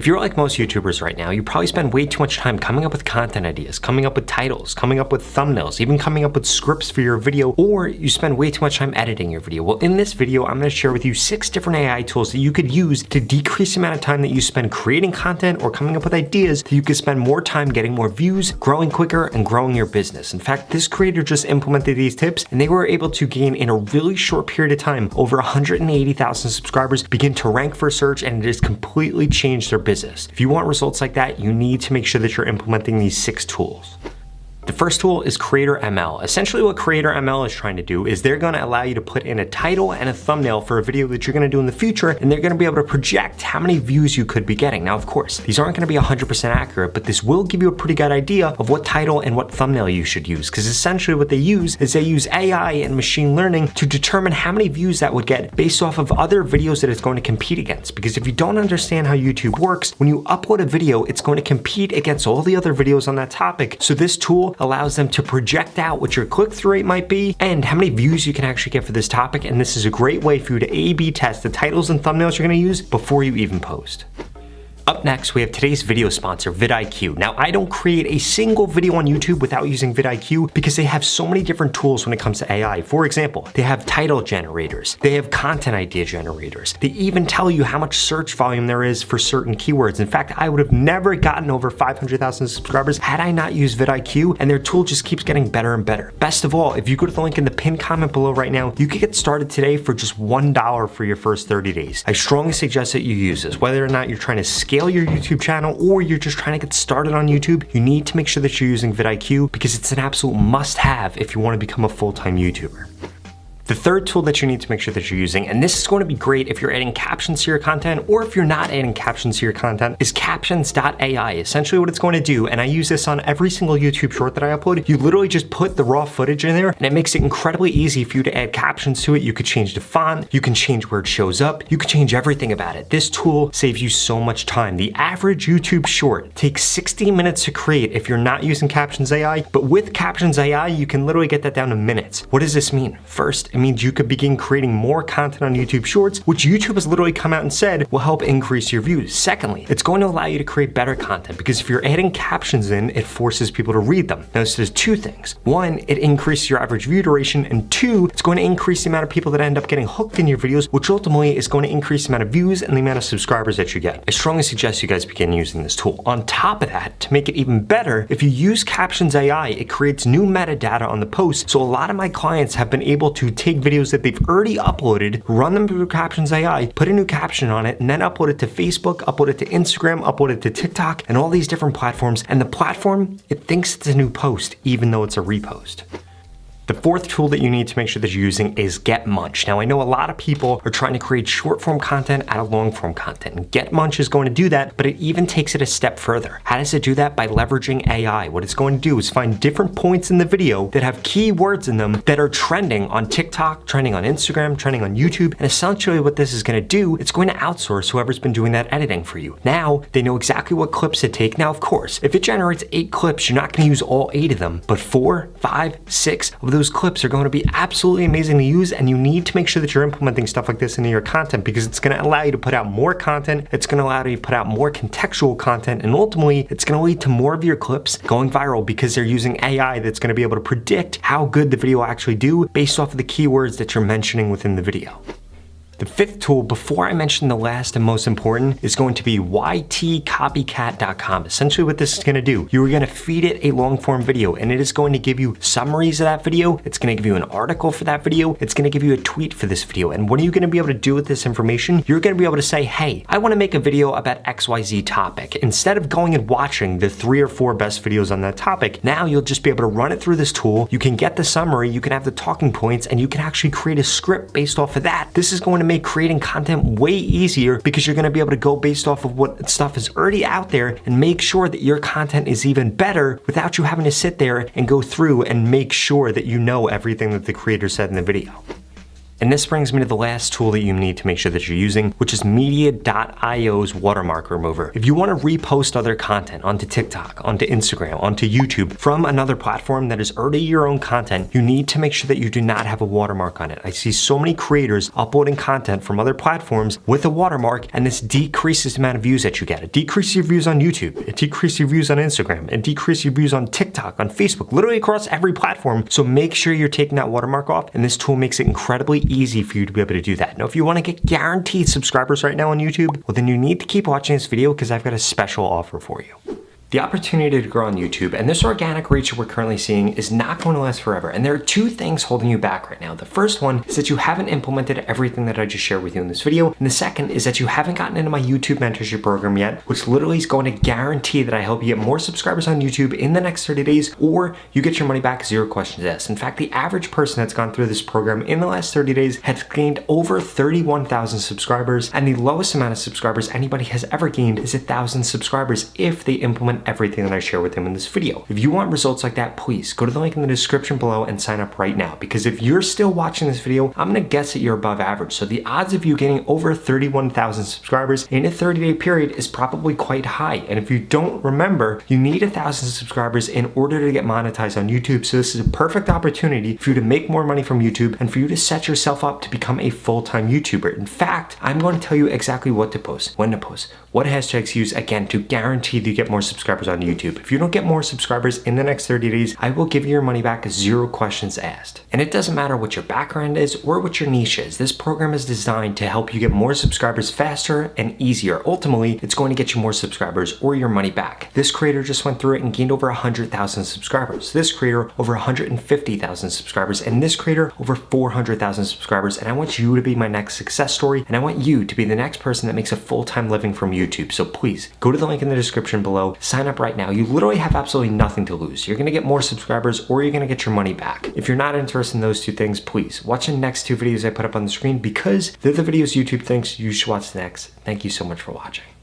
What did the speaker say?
If you're like most YouTubers right now, you probably spend way too much time coming up with content ideas, coming up with titles, coming up with thumbnails, even coming up with scripts for your video, or you spend way too much time editing your video. Well, in this video, I'm gonna share with you six different AI tools that you could use to decrease the amount of time that you spend creating content or coming up with ideas that you could spend more time getting more views, growing quicker, and growing your business. In fact, this creator just implemented these tips and they were able to gain in a really short period of time over 180,000 subscribers, begin to rank for search, and it has completely changed their business. If you want results like that, you need to make sure that you're implementing these six tools. The first tool is Creator ML. Essentially what Creator ML is trying to do is they're gonna allow you to put in a title and a thumbnail for a video that you're gonna do in the future, and they're gonna be able to project how many views you could be getting. Now, of course, these aren't gonna be 100% accurate, but this will give you a pretty good idea of what title and what thumbnail you should use, because essentially what they use is they use AI and machine learning to determine how many views that would get based off of other videos that it's going to compete against. Because if you don't understand how YouTube works, when you upload a video, it's going to compete against all the other videos on that topic. So this tool allows them to project out what your click-through rate might be and how many views you can actually get for this topic. And this is a great way for you to A-B test the titles and thumbnails you're gonna use before you even post. Up next, we have today's video sponsor, vidIQ. Now, I don't create a single video on YouTube without using vidIQ because they have so many different tools when it comes to AI. For example, they have title generators, they have content idea generators, they even tell you how much search volume there is for certain keywords. In fact, I would have never gotten over 500,000 subscribers had I not used vidIQ, and their tool just keeps getting better and better. Best of all, if you go to the link in the pinned comment below right now, you can get started today for just $1 for your first 30 days. I strongly suggest that you use this, whether or not you're trying to scale your YouTube channel or you're just trying to get started on YouTube, you need to make sure that you're using vidIQ because it's an absolute must have if you want to become a full-time YouTuber. The third tool that you need to make sure that you're using, and this is going to be great if you're adding captions to your content or if you're not adding captions to your content, is captions.ai. Essentially what it's going to do, and I use this on every single YouTube short that I upload, you literally just put the raw footage in there and it makes it incredibly easy for you to add captions to it. You could change the font, you can change where it shows up, you can change everything about it. This tool saves you so much time. The average YouTube short takes 60 minutes to create if you're not using Captions AI, but with Captions AI, you can literally get that down to minutes. What does this mean? First, means you could begin creating more content on YouTube Shorts, which YouTube has literally come out and said will help increase your views. Secondly, it's going to allow you to create better content because if you're adding captions in, it forces people to read them. Now, this does two things. One, it increases your average view duration, and two, it's going to increase the amount of people that end up getting hooked in your videos, which ultimately is going to increase the amount of views and the amount of subscribers that you get. I strongly suggest you guys begin using this tool. On top of that, to make it even better, if you use Captions AI, it creates new metadata on the post. So a lot of my clients have been able to take videos that they've already uploaded, run them through Captions AI, put a new caption on it, and then upload it to Facebook, upload it to Instagram, upload it to TikTok, and all these different platforms. And the platform, it thinks it's a new post, even though it's a repost. The fourth tool that you need to make sure that you're using is GetMunch. Now I know a lot of people are trying to create short form content out of long form content and GetMunch is going to do that, but it even takes it a step further. How does it do that? By leveraging AI. What it's going to do is find different points in the video that have keywords in them that are trending on TikTok, trending on Instagram, trending on YouTube, and essentially what this is going to do, it's going to outsource whoever's been doing that editing for you. Now they know exactly what clips to take. Now of course, if it generates eight clips, you're not going to use all eight of them, but four, five, six of those those clips are going to be absolutely amazing to use and you need to make sure that you're implementing stuff like this into your content because it's going to allow you to put out more content, it's going to allow you to put out more contextual content, and ultimately it's going to lead to more of your clips going viral because they're using AI that's going to be able to predict how good the video will actually do based off of the keywords that you're mentioning within the video. The fifth tool, before I mention the last and most important, is going to be ytcopycat.com. Essentially what this is gonna do, you are gonna feed it a long form video and it is going to give you summaries of that video, it's gonna give you an article for that video, it's gonna give you a tweet for this video. And what are you gonna be able to do with this information? You're gonna be able to say, hey, I wanna make a video about XYZ topic. Instead of going and watching the three or four best videos on that topic, now you'll just be able to run it through this tool, you can get the summary, you can have the talking points, and you can actually create a script based off of that. This is going to make creating content way easier because you're gonna be able to go based off of what stuff is already out there and make sure that your content is even better without you having to sit there and go through and make sure that you know everything that the creator said in the video. And this brings me to the last tool that you need to make sure that you're using, which is Media.io's watermark remover. If you want to repost other content onto TikTok, onto Instagram, onto YouTube from another platform that is already your own content, you need to make sure that you do not have a watermark on it. I see so many creators uploading content from other platforms with a watermark, and this decreases the amount of views that you get. It decreases your views on YouTube, it decreases your views on Instagram, it decreases your views on TikTok, on Facebook, literally across every platform. So make sure you're taking that watermark off, and this tool makes it incredibly easy for you to be able to do that. Now, if you want to get guaranteed subscribers right now on YouTube, well, then you need to keep watching this video because I've got a special offer for you. The opportunity to grow on YouTube and this organic reach we're currently seeing is not going to last forever. And there are two things holding you back right now. The first one is that you haven't implemented everything that I just shared with you in this video. And the second is that you haven't gotten into my YouTube mentorship program yet, which literally is going to guarantee that I help you get more subscribers on YouTube in the next 30 days, or you get your money back zero questions asked. In fact, the average person that's gone through this program in the last 30 days has gained over 31,000 subscribers. And the lowest amount of subscribers anybody has ever gained is a thousand subscribers if they implement everything that I share with them in this video. If you want results like that, please go to the link in the description below and sign up right now. Because if you're still watching this video, I'm gonna guess that you're above average. So the odds of you getting over 31,000 subscribers in a 30 day period is probably quite high. And if you don't remember, you need a thousand subscribers in order to get monetized on YouTube. So this is a perfect opportunity for you to make more money from YouTube and for you to set yourself up to become a full-time YouTuber. In fact, I'm going to tell you exactly what to post, when to post, what hashtags use, again, to guarantee that you get more subscribers subscribers on YouTube. If you don't get more subscribers in the next 30 days, I will give you your money back zero questions asked. And it doesn't matter what your background is or what your niche is. This program is designed to help you get more subscribers faster and easier. Ultimately, it's going to get you more subscribers or your money back. This creator just went through it and gained over 100,000 subscribers. This creator over 150,000 subscribers and this creator over 400,000 subscribers. And I want you to be my next success story and I want you to be the next person that makes a full-time living from YouTube. So please go to the link in the description below, sign sign up right now, you literally have absolutely nothing to lose. You're gonna get more subscribers or you're gonna get your money back. If you're not interested in those two things, please watch the next two videos I put up on the screen because they're the videos YouTube thinks you should watch next. Thank you so much for watching.